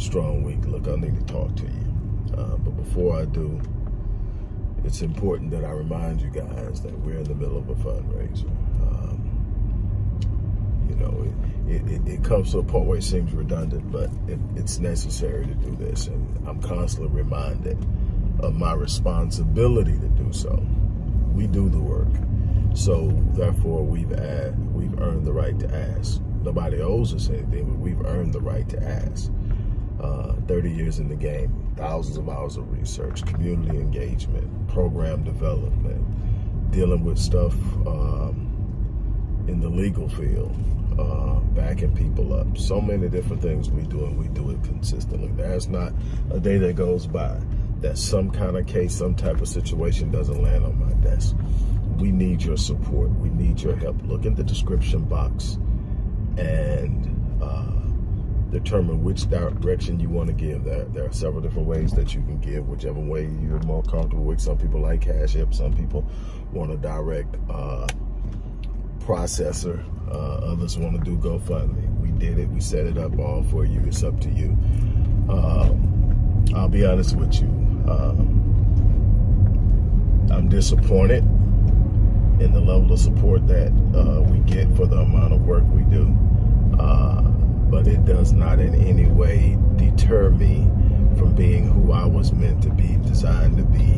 strong week. Look, I need to talk to you, uh, but before I do, it's important that I remind you guys that we're in the middle of a fundraiser. Um, you know, it, it, it, comes to a point where it seems redundant, but it, it's necessary to do this, and I'm constantly reminded of my responsibility to do so. We do the work. So therefore, we've we've earned the right to ask. Nobody owes us anything, but we've earned the right to ask. Uh, 30 years in the game, thousands of hours of research, community engagement, program development, dealing with stuff um, in the legal field, uh, backing people up. So many different things we do, and we do it consistently. There's not a day that goes by that some kind of case, some type of situation doesn't land on my desk we need your support. We need your help. Look in the description box and determine which direction you want to give. There, there are several different ways that you can give, whichever way you're more comfortable with. Some people like Cash App. Some people want a direct uh, processor. Uh, others want to do GoFundMe. We did it. We set it up all for you. It's up to you. Um, I'll be honest with you. Um, I'm disappointed in the level of support that uh, we get for the amount of work we do. Uh, but it does not in any way deter me from being who I was meant to be, designed to be,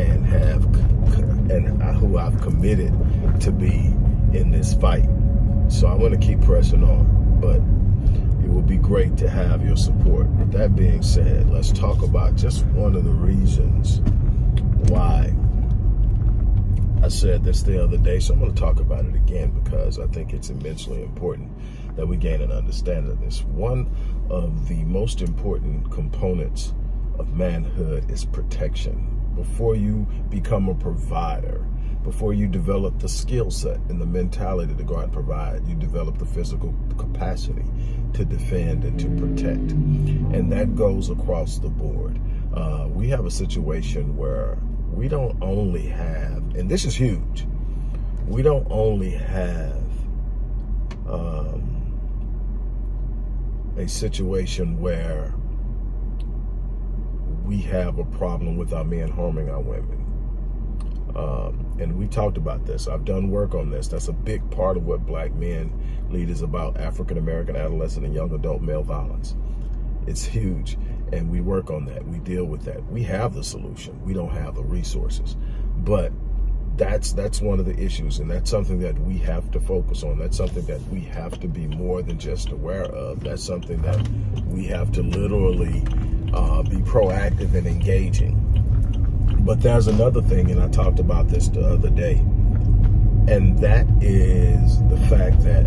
and have and who I've committed to be in this fight. So I'm going to keep pressing on, but it would be great to have your support. With that being said, let's talk about just one of the reasons why I said this the other day, so I'm going to talk about it again because I think it's immensely important that we gain an understanding of this. One of the most important components of manhood is protection. Before you become a provider, before you develop the skill set and the mentality to go out and provide, you develop the physical capacity to defend and to protect. And that goes across the board. Uh, we have a situation where we don't only have, and this is huge, we don't only have um, a situation where we have a problem with our men harming our women. Um, and we talked about this. I've done work on this. That's a big part of what black men lead is about African-American adolescent and young adult male violence. It's huge and we work on that. We deal with that. We have the solution. We don't have the resources, but that's that's one of the issues, and that's something that we have to focus on. That's something that we have to be more than just aware of. That's something that we have to literally uh, be proactive and engaging. But there's another thing, and I talked about this the other day, and that is the fact that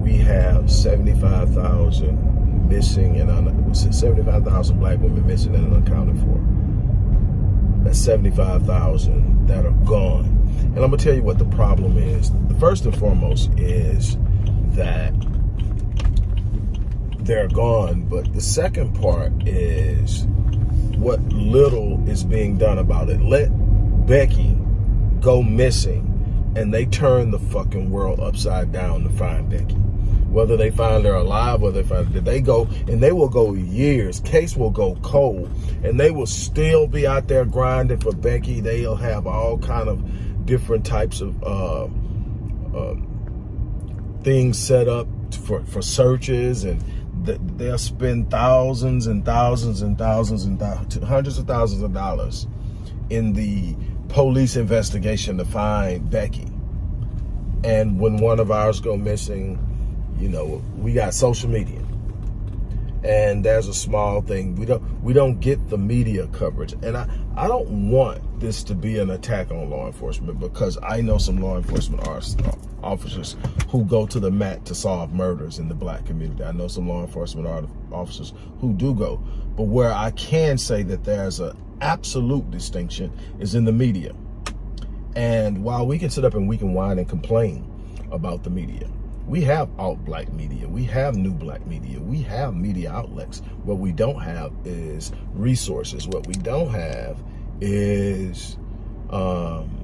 we have 75,000 missing and 75,000 black women missing and unaccounted for. That's 75,000 that are gone. And I'm gonna tell you what the problem is. The first and foremost is that they're gone, but the second part is what little is being done about it. Let Becky go missing and they turn the fucking world upside down to find Becky whether they find her alive, whether they find they go and they will go years. Case will go cold, and they will still be out there grinding for Becky. They'll have all kind of different types of uh, uh, things set up for for searches, and they'll spend thousands and thousands and thousands and th hundreds of thousands of dollars in the police investigation to find Becky. And when one of ours go missing, you know, we got social media. And there's a small thing. We don't we don't get the media coverage. And I, I don't want this to be an attack on law enforcement because I know some law enforcement uh, officers who go to the mat to solve murders in the black community. I know some law enforcement officers who do go. But where I can say that there's an absolute distinction is in the media. And while we can sit up and we can whine and complain about the media, we have alt black media. We have new black media. We have media outlets. What we don't have is resources. What we don't have is um,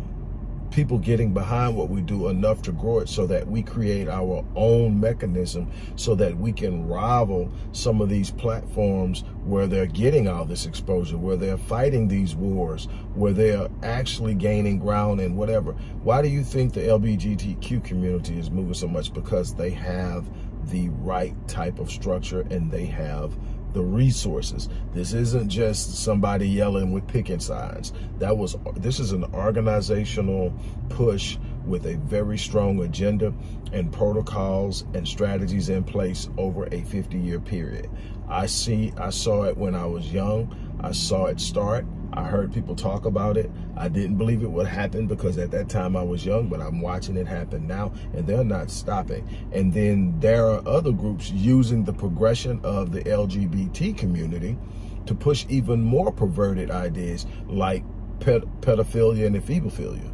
people getting behind what we do enough to grow it so that we create our own mechanism so that we can rival some of these platforms where they're getting all this exposure, where they're fighting these wars, where they're actually gaining ground and whatever. Why do you think the LGBTQ community is moving so much? Because they have the right type of structure and they have the resources. This isn't just somebody yelling with picking signs. That was this is an organizational push with a very strong agenda and protocols and strategies in place over a 50 year period. I see I saw it when I was young. I saw it start. I heard people talk about it. I didn't believe it would happen because at that time I was young, but I'm watching it happen now and they're not stopping. And then there are other groups using the progression of the LGBT community to push even more perverted ideas like ped pedophilia and ephebophilia.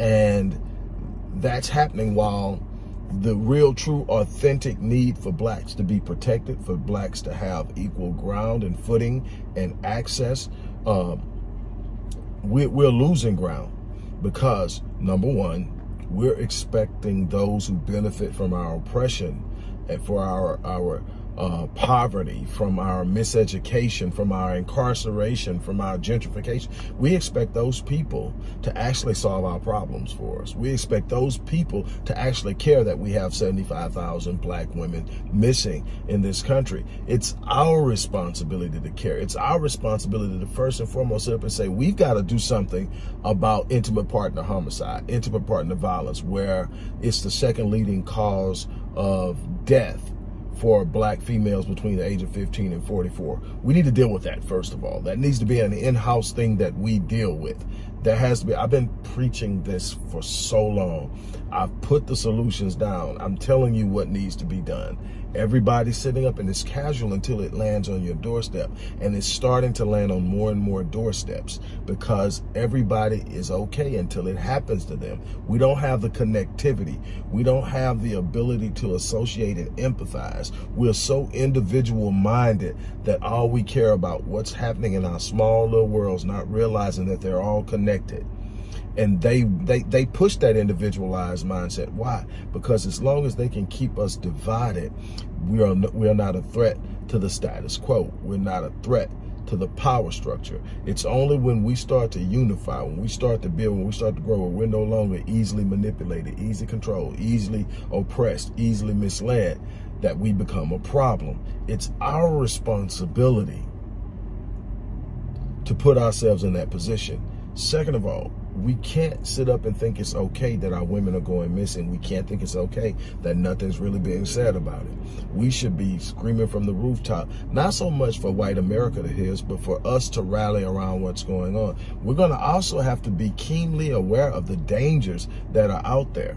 And that's happening while the real, true, authentic need for blacks to be protected, for blacks to have equal ground and footing and access um, we're, we're losing ground because number one, we're expecting those who benefit from our oppression and for our, our uh, poverty, from our miseducation, from our incarceration, from our gentrification. We expect those people to actually solve our problems for us. We expect those people to actually care that we have 75,000 black women missing in this country. It's our responsibility to care. It's our responsibility to first and foremost sit up and say, we've got to do something about intimate partner homicide, intimate partner violence, where it's the second leading cause of death for black females between the age of 15 and 44. We need to deal with that, first of all. That needs to be an in-house thing that we deal with. There has to be, I've been preaching this for so long. I've put the solutions down. I'm telling you what needs to be done. Everybody's sitting up and it's casual until it lands on your doorstep. And it's starting to land on more and more doorsteps because everybody is okay until it happens to them. We don't have the connectivity. We don't have the ability to associate and empathize. We're so individual minded that all we care about what's happening in our small little worlds, not realizing that they're all connected and they they they push that individualized mindset. Why? Because as long as they can keep us divided we are we are not a threat to the status quo. We're not a threat to the power structure. It's only when we start to unify when we start to build when we start to grow when we're no longer easily manipulated easily controlled easily oppressed easily misled that we become a problem. It's our responsibility to put ourselves in that position. Second of all we can't sit up and think it's okay that our women are going missing. We can't think it's okay that nothing's really being said about it. We should be screaming from the rooftop, not so much for white America to hear us, but for us to rally around what's going on. We're going to also have to be keenly aware of the dangers that are out there.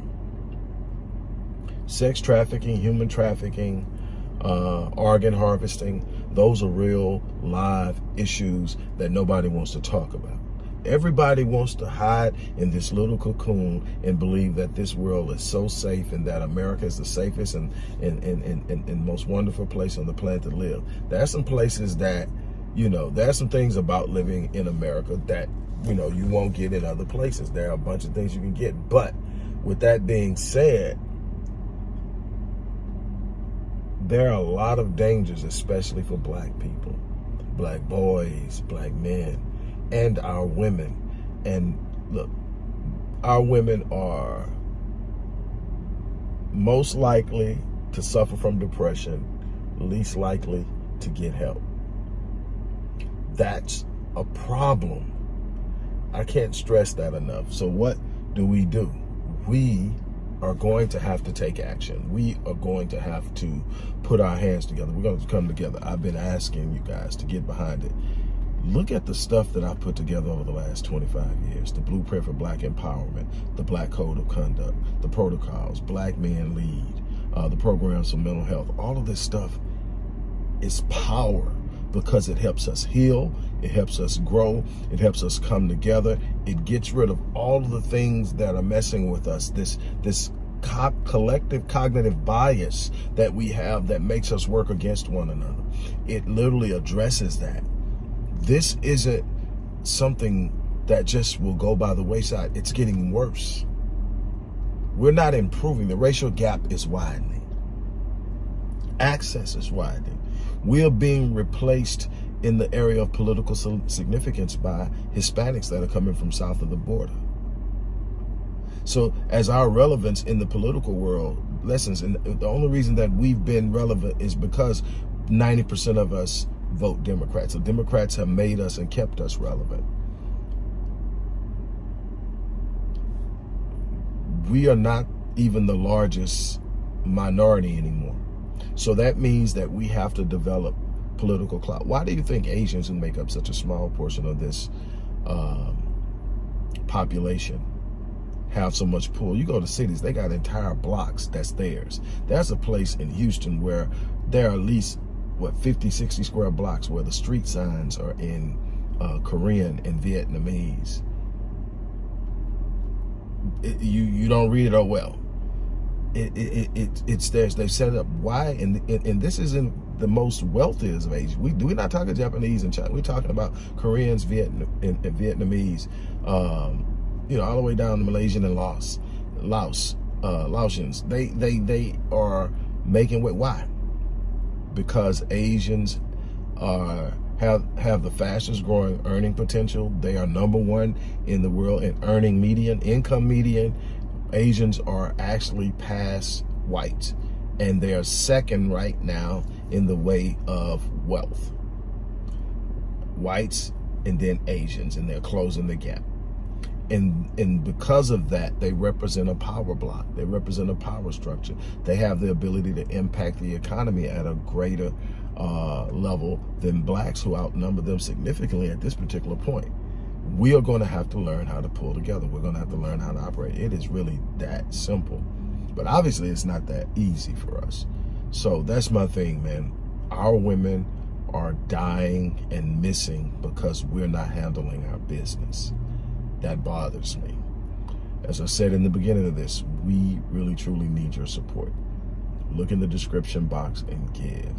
Sex trafficking, human trafficking, uh, organ harvesting, those are real live issues that nobody wants to talk about. Everybody wants to hide in this little cocoon and believe that this world is so safe and that America is the safest and, and, and, and, and most wonderful place on the planet to live. There are some places that, you know, there are some things about living in America that, you know, you won't get in other places. There are a bunch of things you can get. But with that being said, there are a lot of dangers, especially for black people, black boys, black men, and our women. And look, our women are most likely to suffer from depression, least likely to get help. That's a problem. I can't stress that enough. So what do we do? We are going to have to take action. We are going to have to put our hands together. We're going to come together. I've been asking you guys to get behind it look at the stuff that I've put together over the last 25 years. The Blueprint for Black Empowerment, the Black Code of Conduct, the protocols, Black Men Lead, uh, the programs for mental health. All of this stuff is power because it helps us heal, it helps us grow, it helps us come together. It gets rid of all of the things that are messing with us, this, this co collective cognitive bias that we have that makes us work against one another. It literally addresses that this isn't something that just will go by the wayside. It's getting worse. We're not improving. The racial gap is widening. Access is widening. We are being replaced in the area of political significance by Hispanics that are coming from south of the border. So as our relevance in the political world lessens, and the only reason that we've been relevant is because 90% of us vote Democrats. So Democrats have made us and kept us relevant. We are not even the largest minority anymore. So that means that we have to develop political clout. Why do you think Asians who make up such a small portion of this um, population have so much pull? You go to cities, they got entire blocks that's theirs. There's a place in Houston where there are at least, what, 50, 60 square blocks where the street signs are in uh, Korean and Vietnamese. It, you, you don't read it, oh well it, it, it, it's there's they've set it up why and, and this isn't the most wealthiest of Asians. We do we're not talking Japanese and China. We're talking about Koreans, Vietnam, and, and Vietnamese, um, you know, all the way down to Malaysian and Laos, Laos, uh, Laotians. They they they are making way. Why? Because Asians are have have the fastest growing earning potential. They are number one in the world in earning median, income median, Asians are actually past whites and they're second right now in the way of wealth. Whites and then Asians and they're closing the gap. And, and because of that, they represent a power block. They represent a power structure. They have the ability to impact the economy at a greater uh, level than blacks who outnumber them significantly at this particular point we are going to have to learn how to pull together. We're going to have to learn how to operate. It is really that simple. But obviously, it's not that easy for us. So that's my thing, man. Our women are dying and missing because we're not handling our business. That bothers me. As I said in the beginning of this, we really truly need your support. Look in the description box and give.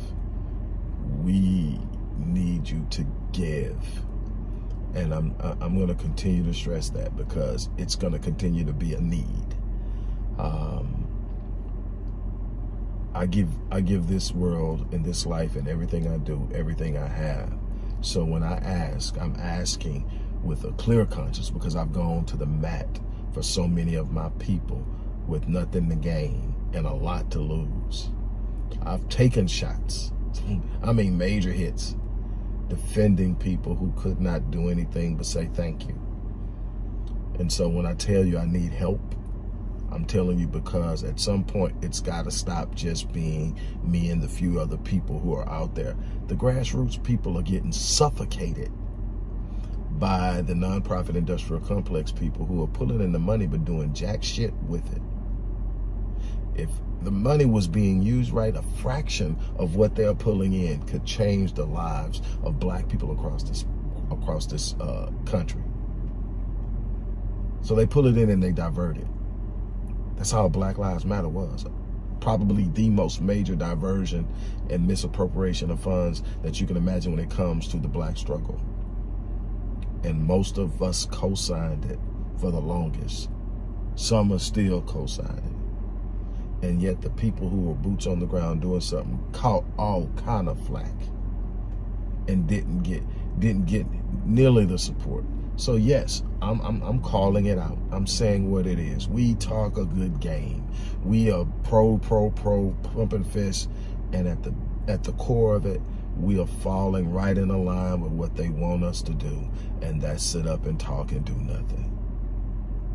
We need you to give and I'm I'm going to continue to stress that because it's going to continue to be a need. Um, I give I give this world and this life and everything I do, everything I have. So when I ask, I'm asking with a clear conscience because I've gone to the mat for so many of my people with nothing to gain and a lot to lose. I've taken shots. I mean major hits defending people who could not do anything but say thank you. And so when I tell you I need help, I'm telling you because at some point it's got to stop just being me and the few other people who are out there. The grassroots people are getting suffocated by the nonprofit industrial complex people who are pulling in the money but doing jack shit with it. If the money was being used right, a fraction of what they're pulling in could change the lives of black people across this across this uh, country. So they pull it in and they divert it. That's how Black Lives Matter was. Probably the most major diversion and misappropriation of funds that you can imagine when it comes to the black struggle. And most of us co-signed it for the longest. Some are still co-signing and yet the people who were boots on the ground doing something caught all kind of flack and didn't get didn't get nearly the support. So yes, I'm, I'm, I'm calling it out. I'm saying what it is. We talk a good game. We are pro, pro, pro, pumping fists, and at the at the core of it, we are falling right in line with what they want us to do, and that's sit up and talk and do nothing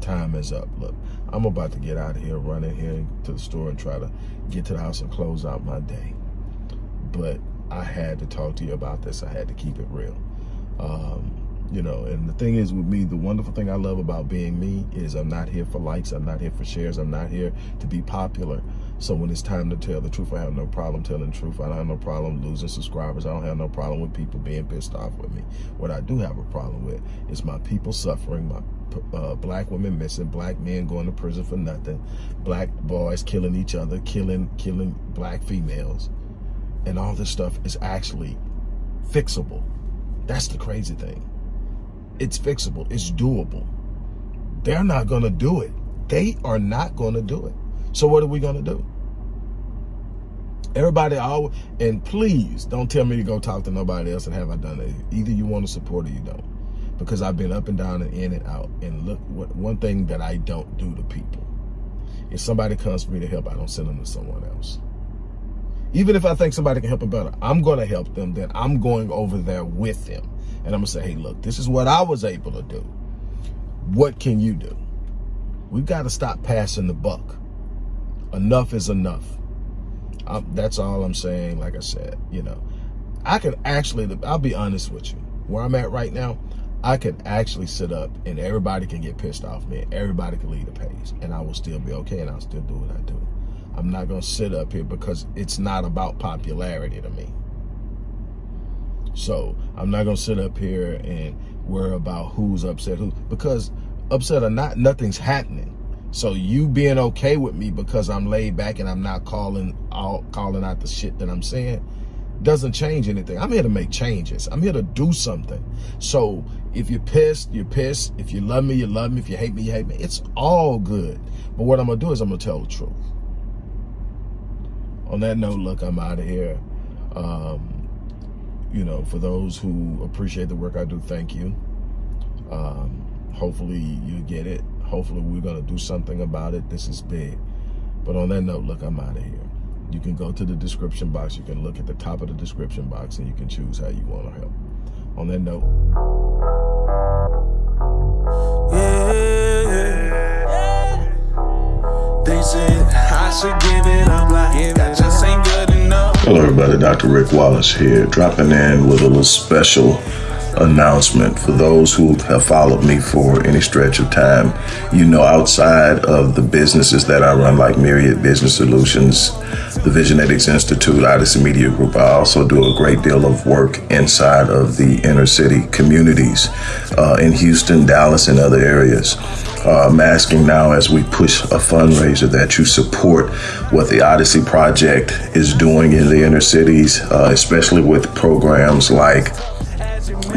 time is up. Look, I'm about to get out of here, run in here to the store and try to get to the house and close out my day. But I had to talk to you about this. I had to keep it real. Um, you know, and the thing is with me, the wonderful thing I love about being me is I'm not here for likes. I'm not here for shares. I'm not here to be popular. So when it's time to tell the truth, I have no problem telling the truth. I don't have no problem losing subscribers. I don't have no problem with people being pissed off with me. What I do have a problem with is my people suffering, my uh, black women missing, black men going to prison for nothing, black boys killing each other, killing killing black females, and all this stuff is actually fixable. That's the crazy thing. it's fixable. It's doable. They're not going to do it. They are not going to do it. So what are we going to do? Everybody always, and please don't tell me to go talk to nobody else and have I done it. Either you want to support or you don't. Because I've been up and down and in and out. And look, what one thing that I don't do to people. If somebody comes for me to help, I don't send them to someone else. Even if I think somebody can help them better, I'm going to help them, then I'm going over there with them. And I'm going to say, hey, look, this is what I was able to do. What can you do? We've got to stop passing the buck. Enough is enough. I'm, that's all I'm saying. Like I said, you know, I can actually, I'll be honest with you. Where I'm at right now, I could actually sit up and everybody can get pissed off me. Everybody can lead the pace and I will still be okay and I'll still do what I do. I'm not going to sit up here because it's not about popularity to me. So I'm not going to sit up here and worry about who's upset who, because upset or not, nothing's happening. So you being okay with me because I'm laid back and I'm not calling out, calling out the shit that I'm saying doesn't change anything. I'm here to make changes. I'm here to do something. So if you're pissed, you're pissed. If you love me, you love me. If you hate me, you hate me. It's all good. But what I'm going to do is I'm going to tell the truth on that note, look, I'm out of here. Um, you know, for those who appreciate the work I do, thank you. Um, hopefully you get it. Hopefully we're going to do something about it. This is big. But on that note, look, I'm out of here. You can go to the description box. You can look at the top of the description box and you can choose how you want to help. On that note. Hello everybody, Dr. Rick Wallace here, dropping in with a little special announcement for those who have followed me for any stretch of time. You know, outside of the businesses that I run, like Myriad Business Solutions, the Visionetics Institute, Odyssey Media Group, I also do a great deal of work inside of the inner city communities uh, in Houston, Dallas, and other areas. Uh, I'm asking now as we push a fundraiser that you support what the Odyssey Project is doing in the inner cities, uh, especially with programs like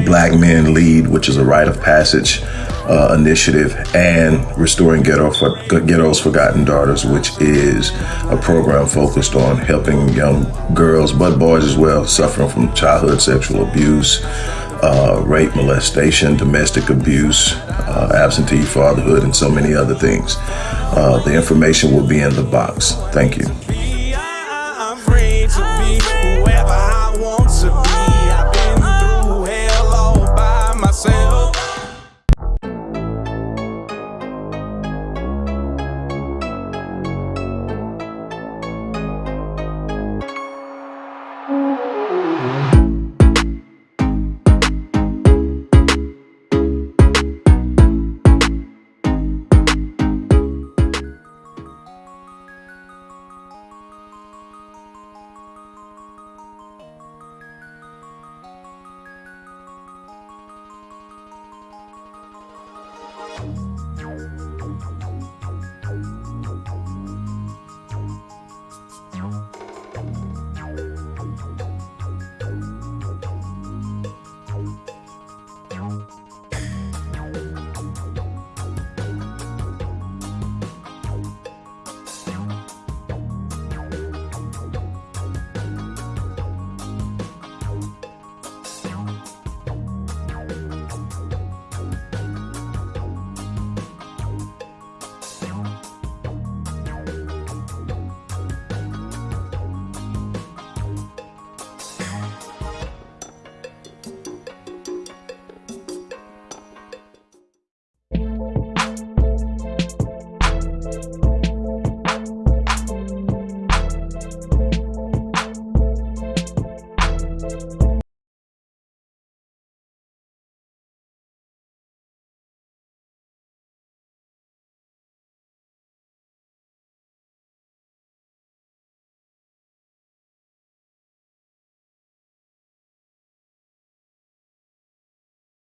Black Men Lead, which is a rite of passage uh, initiative, and Restoring Ghetto for, Ghetto's Forgotten Daughters, which is a program focused on helping young girls, but boys as well, suffering from childhood sexual abuse, uh, rape, molestation, domestic abuse, uh, absentee fatherhood, and so many other things. Uh, the information will be in the box. Thank you. Thank you.